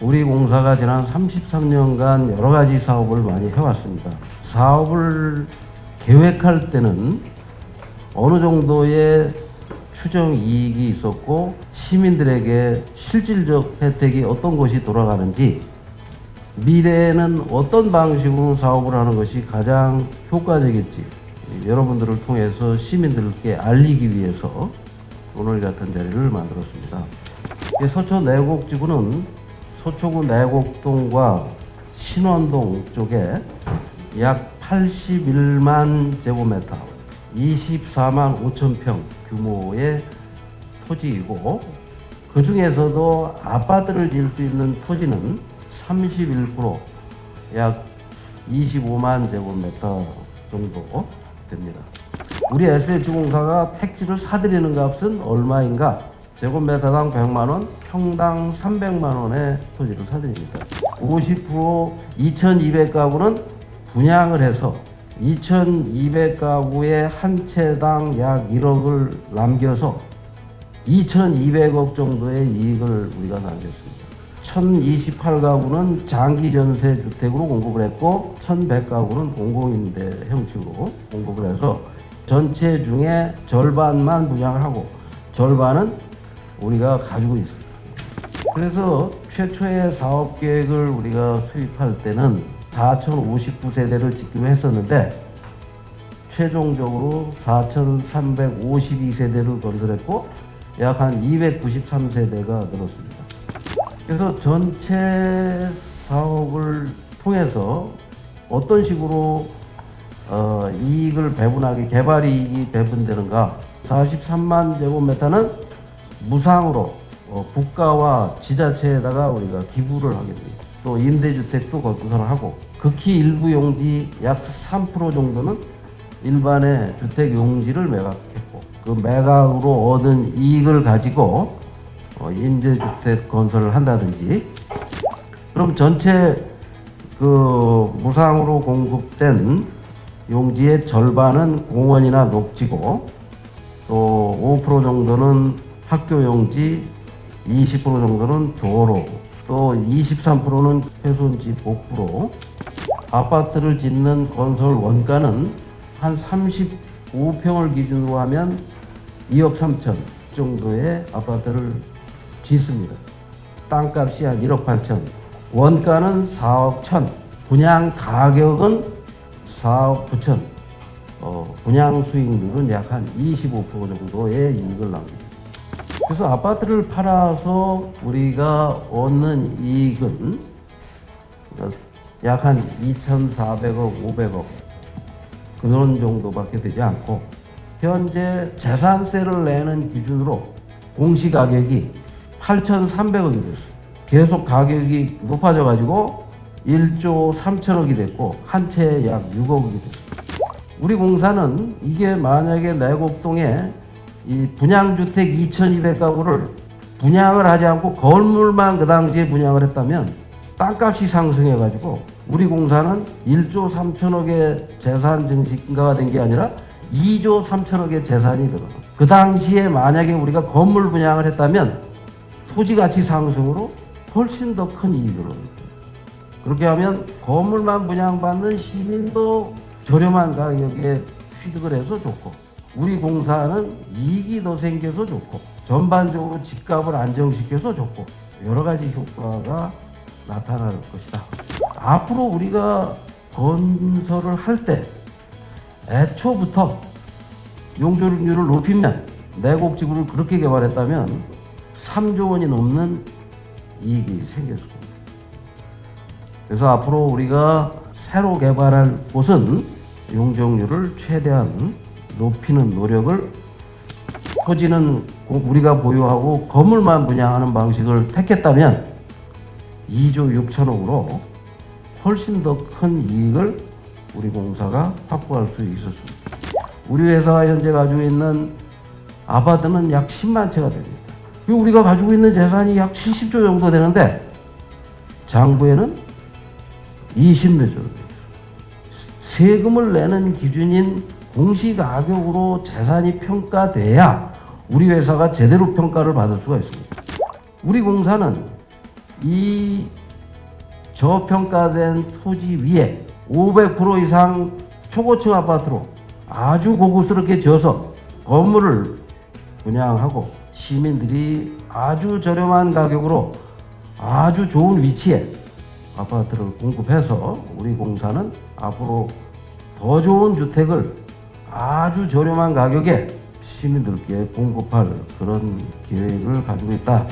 우리 공사가 지난 33년간 여러 가지 사업을 많이 해왔습니다. 사업을 계획할 때는 어느 정도의 추정 이익이 있었고 시민들에게 실질적 혜택이 어떤 것이 돌아가는지 미래에는 어떤 방식으로 사업을 하는 것이 가장 효과적일지 여러분들을 통해서 시민들께 알리기 위해서 오늘 같은 자리를 만들었습니다. 이 서초 내곡지구는 서초구 내곡동과 신원동 쪽에 약 81만 제곱미터, 24만 5천 평 규모의 토지이고 그 중에서도 아파트를 지을 수 있는 토지는 31%약 25만 제곱미터 정도 됩니다. 우리 SH공사가 택지를 사들이는 값은 얼마인가? 제곱미터당 100만 원, 평당 300만 원의 토지를 사드립니다. 50% 2,200가구는 분양을 해서 2,200가구의 한 채당 약 1억을 남겨서 2,200억 정도의 이익을 우리가 남겼습니다. 1,028가구는 장기 전세 주택으로 공급을 했고 1,100가구는 공공임대 형식으로 공급을 해서 전체 중에 절반만 분양을 하고 절반은 우리가 가지고 있습니다. 그래서 최초의 사업 계획을 우리가 수립할 때는 4,059세대를 짓기로 했었는데 최종적으로 4,352세대를 건설했고 약 한 293세대가 늘었습니다. 그래서 전체 사업을 통해서 어떤 식으로 어, 이익을 배분하게 개발 이익이 배분되는가 43만 제곱미터는 무상으로 어, 국가와 지자체에다가 우리가 기부를 하게 됩니다. 또 임대주택도 건설을 하고 극히 일부 용지 약 3% 정도는 일반의 주택 용지를 매각했고 그 매각으로 얻은 이익을 가지고 어, 임대주택 건설을 한다든지 그럼 전체 그 무상으로 공급된 용지의 절반은 공원이나 녹지고 또 5% 정도는 학교 용지, 20% 정도는 도로, 또 23%는 훼손지 복부로 아파트를 짓는 건설 원가는 한 35평을 기준으로 하면 2억 3천 정도의 아파트를 짓습니다. 땅값이 한 1억 8천, 원가는 4억 1천, 분양 가격은 4억 9천, 어, 분양 수익률은 약 한 25% 정도의 이익을 납니다. 그래서 아파트를 팔아서 우리가 얻는 이익은 약 한 2,400억, 500억 그런 정도밖에 되지 않고 현재 재산세를 내는 기준으로 공시가격이 8,300억이 됐어요. 계속 가격이 높아져 가지고 1조 3천억이 됐고 한 채에 약 6억이 됐어요. 우리 공사는 이게 만약에 내곡동에 이 분양주택 2,200가구를 분양을 하지 않고 건물만 그 당시에 분양을 했다면 땅값이 상승해가지고 우리 공사는 1조 3천억의 재산 증식가가 된 게 아니라 2조 3천억의 재산이 들어. 그 당시에 만약에 우리가 건물 분양을 했다면 토지 가치 상승으로 훨씬 더 큰 이익을 얻습니다. 그렇게 하면 건물만 분양받는 시민도 저렴한 가격에 취득을 해서 좋고 우리 공사는 이익이 더 생겨서 좋고 전반적으로 집값을 안정시켜서 좋고 여러 가지 효과가 나타날 것이다. 앞으로 우리가 건설을 할 때 애초부터 용적률을 높이면 내곡지구를 그렇게 개발했다면 3조 원이 넘는 이익이 생겼을 겁니다. 그래서 앞으로 우리가 새로 개발할 곳은 용적률을 최대한 높이는 노력을 토지는 우리가 보유하고 건물만 분양하는 방식을 택했다면 2조 6천억으로 훨씬 더 큰 이익을 우리 공사가 확보할 수 있었습니다. 우리 회사가 현재 가지고 있는 아파트는 약 10만 채가 됩니다. 우리가 가지고 있는 재산이 약 70조 정도 되는데 장부에는 20몇 조. 세금을 내는 기준인 공시 가격으로 재산이 평가돼야 우리 회사가 제대로 평가를 받을 수가 있습니다. 우리 공사는 이 저평가된 토지 위에 500% 이상 초고층 아파트로 아주 고급스럽게 지어서 건물을 분양하고 시민들이 아주 저렴한 가격으로 아주 좋은 위치에 아파트를 공급해서 우리 공사는 앞으로 더 좋은 주택을 아주 저렴한 가격에 시민들께 공급할 그런 계획을 가지고 있다.